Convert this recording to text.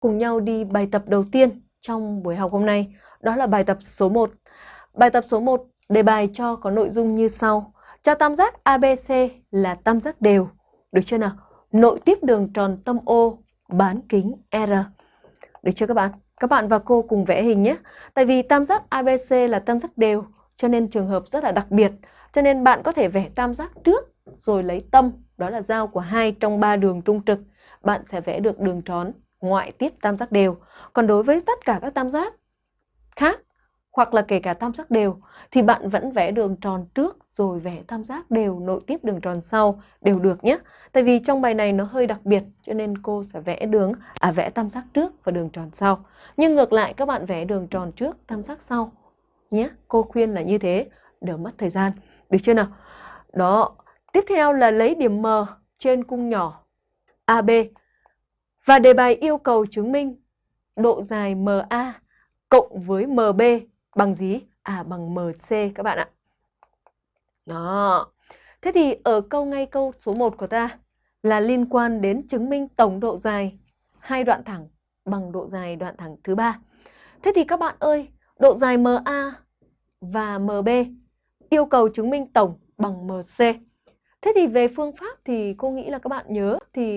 cùng nhau đi bài tập đầu tiên trong buổi học hôm nay. Đó là bài tập số 1. Bài tập số 1 đề bài cho có nội dung như sau. Cho tam giác ABC là tam giác đều. Được chưa nào? Nội tiếp đường tròn tâm O bán kính R. Được chưa các bạn? Các bạn và cô cùng vẽ hình nhé. Tại vì tam giác ABC là tam giác đều cho nên trường hợp rất là đặc biệt. Cho nên bạn có thể vẽ tam giác trước rồi lấy tâm, đó là giao của hai trong ba đường trung trực. Bạn sẽ vẽ được đường tròn ngoại tiếp tam giác đều. Còn đối với tất cả các tam giác khác hoặc là kể cả tam giác đều thì bạn vẫn vẽ đường tròn trước rồi vẽ tam giác đều nội tiếp đường tròn sau đều được nhé. Tại vì trong bài này nó hơi đặc biệt cho nên cô sẽ vẽ đường à vẽ tam giác trước và đường tròn sau. Nhưng ngược lại các bạn vẽ đường tròn trước, tam giác sau nhé. Cô khuyên là như thế, đỡ mất thời gian. Được chưa nào? Đó. Tiếp theo là lấy điểm M trên cung nhỏ AB và đề bài yêu cầu chứng minh độ dài MA cộng với MB bằng gì? À bằng MC các bạn ạ. Đó. Thế thì ở câu ngay câu số 1 của ta là liên quan đến chứng minh tổng độ dài hai đoạn thẳng bằng độ dài đoạn thẳng thứ ba. Thế thì các bạn ơi, độ dài MA và MB yêu cầu chứng minh tổng bằng MC. Thế thì về phương pháp thì cô nghĩ là các bạn nhớ thì